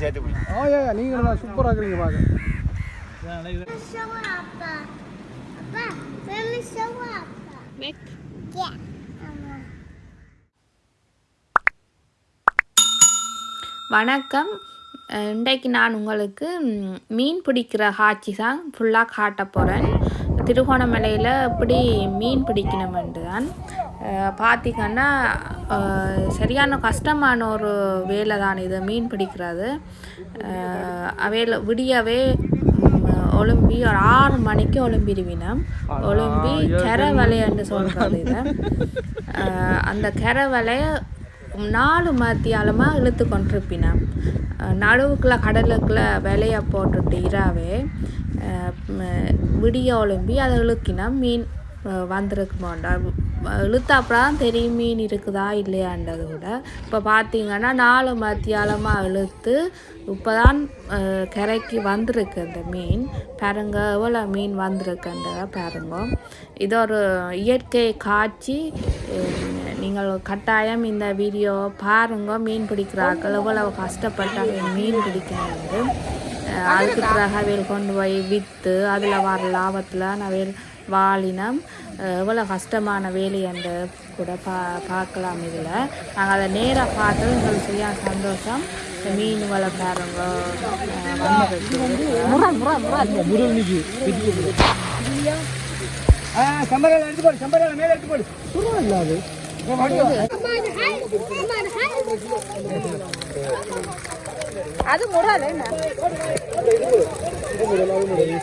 சேர்த்து பிடி ஆ ஏ நீங்கள் நல்லா சூப்பராக இருக்கிறீங்க பார்க்க வணக்கம். இன்றைக்கு நான் உங்களுக்கு மீன் பிடிக்கிற காட்சி தான் ஃபுல்லாக காட்ட போகிறேன் திருகோணமலையில் எப்படி மீன் பிடிக்கணுமென்று தான். அஹ் பார்த்தீங்கன்னா சரியான கஷ்டமான ஒரு வேலை தான் இது மீன் பிடிக்கிறது. அவையில் விடியவே ம், ஒலும்பி ஒரு ஆறு மணிக்கு ஒலும்பிடுவினோம் ஒலும்பி கரை வலைன்னு சொல்கிறது இதை. அந்த கரை வலைய நாலு மத்தியாலமாக இழுத்து கொண்டிருப்பினோம் நடுவுக்குள்ள கடலுக்குள்ள விலைய போட்டுட்டு இராவே விடிய ஒலும்பி அதை இழுக்கினோம் மீன் அஹ் வந்திருக்கு தான் தெரியும் மீன் இருக்குதா இல்லையான்றது கூட இப்போ பார்த்தீங்கன்னா நாலு மத்தியாலமாக இழுத்து இப்போ தான் கரைக்கு வந்திருக்கு அந்த மீன். பாருங்க எவ்வளோ மீன் வந்திருக்குன்றத பாருங்க. இது ஒரு இயற்கை காட்சி. நீங்கள் கட்டாயம் இந்த வீடியோ பாருங்க. மீன் பிடிக்கிறார்கள் எவ்வளவு கஷ்டப்பட்டாங்க மீன் பிடிக்கிறது. அதுக்கு பிறகு அவையில் கொண்டு போய் விற்று அதில் வர லாபத்தில் அவையில் வாழினம். எவ்வளோ கஷ்டமான வேலை என்று கூட பா பார்க்கலாம் இதில். நாங்கள் அதை நேராக பார்த்து எங்களுக்கு சரியான சந்தோஷம். இந்த மீன் வள பாருங்க அஹ் வந்திருக்கு முருகன் நிற்கி ஆ சம்பரால எடுத்து போடு சம்பரால மேலே எடுத்து அது. முறாது என்ன அதுல பெரிய செடி அது என்ன பெருசு கடல் விரால்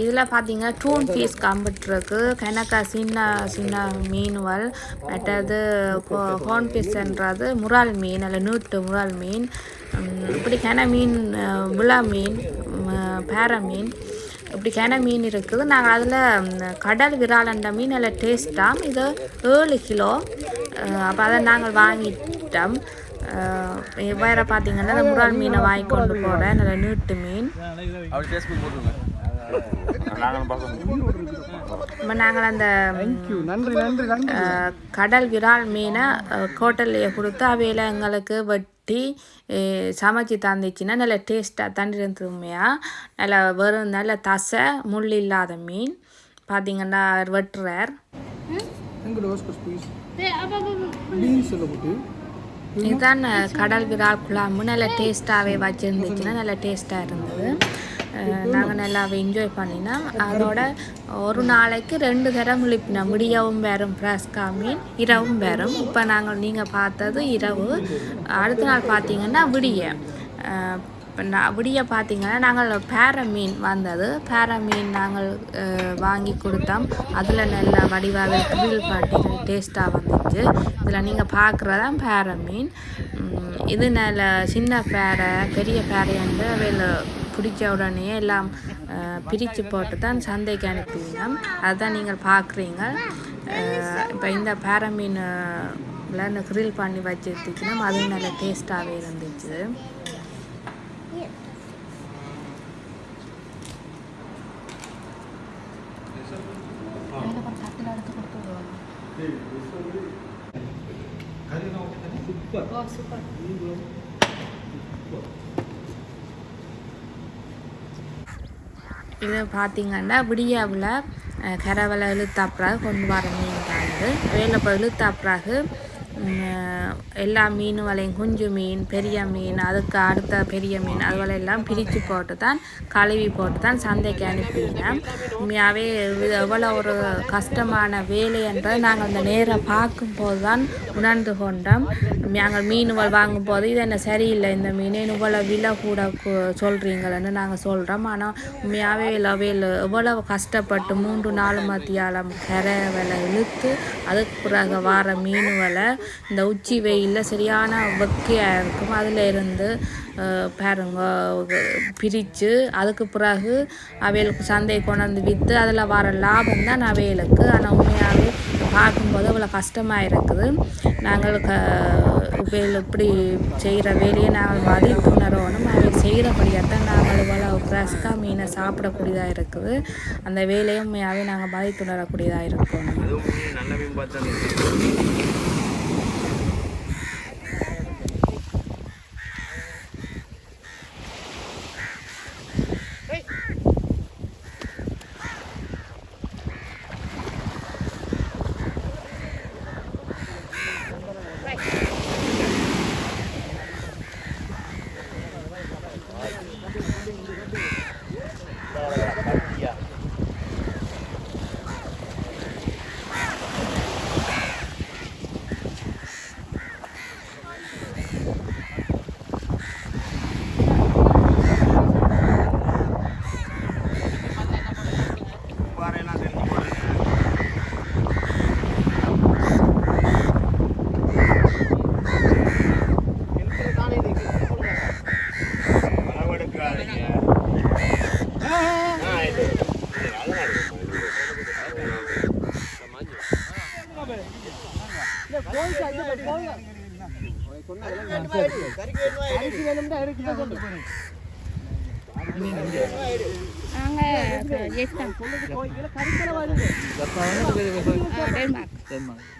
இதில் பார்த்தீங்க டூன் பீஸ் கம்பிட்டுருக்கு கணக்கா சின்ன சின்ன மீன்கள் மற்றது ஹோன் பீஸ்ன்றது முறால் மீன் அல்ல நீட்டு முறால் மீன். இப்படி கன மீன் விழா மீன் பேர மீன். இப்படி கன மீன் இருக்குது. நாங்கள் அதில் கடல் விராலண்ட மீன் நல்ல டேஸ்ட்டாக இது ஏழு கிலோ. அப்போ அதை நாங்கள் வாங்கிட்டோம். வேற பார்த்தீங்கன்னா இந்த முறால் மீனை வாங்கி கொண்டு போகிறேன் நல்ல நீட்டு மீன். இப்போ நாங்கள் அந்த தேங்க்யூ நன்றி நன்றி நன்றி. அஹ், கடல் விரால் மீனை ஹோட்டல்லையே கொடுத்து அவையில் எங்களுக்கு வெட்டி சமைச்சு தந்துச்சுன்னா நல்ல டேஸ்ட்டாக தண்ணி இருந்துமையாக நல்ல வெறும் நல்ல தசை முள் இல்லாத மீன். பார்த்தீங்கன்னா அவர் வெட்டுறார். பீன்ஸ் போட்டு. இதுதான் கடல் விரால் குழம்பு நல்ல டேஸ்ட்டாகவே வச்சுருந்துச்சுன்னா நல்ல டேஸ்ட்டாக இருந்தது. நாங்கள் நல்லாவே என்ஜாய் பண்ணினோம் அதோட ஒரு நாளைக்கு ரெண்டு தரம் விழிப்பினோம் விடியவும் வரும் ஃப்ரெஷ்கா மீன் இரவும் வரும் இப்போ நாங்கள் நீங்கள் பார்த்தது இரவு. அடுத்த நாள் பார்த்தீங்கன்னா விடிய. இப்போ நான் விடிய பார்த்திங்கன்னா நாங்கள் பேர மீன் வந்தது. பேர மீன் நாங்கள் வாங்கி கொடுத்தோம். அதில் நல்ல வடிவாக குவில் பாட்டி டேஸ்ட்டாக வந்துச்சு. இதில் நீங்கள் பார்க்குறதான் பேர மீன். இது நல்ல சின்ன பேரை பெரிய பேரையாண்டு அவையில் பிடிச்ச உடனே எல்லாம் பிரித்து போட்டு தான் சந்தைக்கு அனுப்புவீங்க அதுதான் நீங்கள் பார்க்குறீங்க இப்போ இந்த பேர மீன் இந்த கிரில் பண்ணி வச்சுருந்துச்சுன்னா அதுவும் நல்ல டேஸ்ட்டாகவே இருந்துச்சு. இது பார்த்தீங்கன்னா விடியாவில் கரவலை இழுத்தாப்புறாக கொண்டு வர மீன் தான் இது வேலை இப்போ இழுத்தாப்புறாக எல்லா மீன் வலையும் குஞ்சு மீன் பெரிய மீன் அதுக்கு அடுத்த பெரிய மீன் அதுவரை எல்லாம் பிரித்து போட்டு தான் கழுவி போட்டு தான் சந்தைக்கு அனுப்பினேன். உண்மையாகவே இது எவ்வளோ ஒரு கஷ்டமான வேலை என்றதை நாங்கள் அந்த நேரம் பார்க்கும்போது தான் உணர்ந்து கொண்டோம். நாங்கள் மீன்கள் வாங்கும்போது இது என்ன சரியில்லை இந்த மீன் இவ்வளோ விலை கூட சொல்கிறீங்களன்னு நாங்கள் சொல்கிறோம் ஆனால் உண்மையாகவே லவையில் எவ்வளோ கஷ்டப்பட்டு மூன்று நாலு மத்தியாலம் கரை விலை இழுத்து அதுக்கு பிறகு வார மீன் வலை இந்த உச்சி வெயிலில் சரியான வெக்கையாக இருக்கும். அதில் இருந்து பாருங்க பிரித்து அதுக்கு பிறகு அவைகளுக்கு சந்தையை கொண்டாந்து விற்று அதில் வர லாபம் தான் அவைகளுக்கு. ஆனால் உண்மையாகவே பார்க்கும்போது அவ்வளோ கஷ்டமாக இருக்குது. நாங்கள் க இவைகள் இப்படி செய்கிற வேலையை நாங்கள் மதித்து அவை செய்கிறபடியாக தான் நாங்கள் இவ்வளோ ஃப்ரெஷ்காக மீனை சாப்பிடக்கூடியதாக இருக்குது. அந்த வேலையை உண்மையாகவே நாங்கள் மதித்து உணரக்கூடியதாக இருக்கணும் நல்ல மீன் பார்த்தா பாறையெல்லாம் தெரிஞ்சு போடுங்க அளவெடுக்காதீங்க ஆ, இது. இது, அதெல்லாம் இருக்கு. நாங்கள் ஜெயிச்சிட்டோம் டென்மார்க்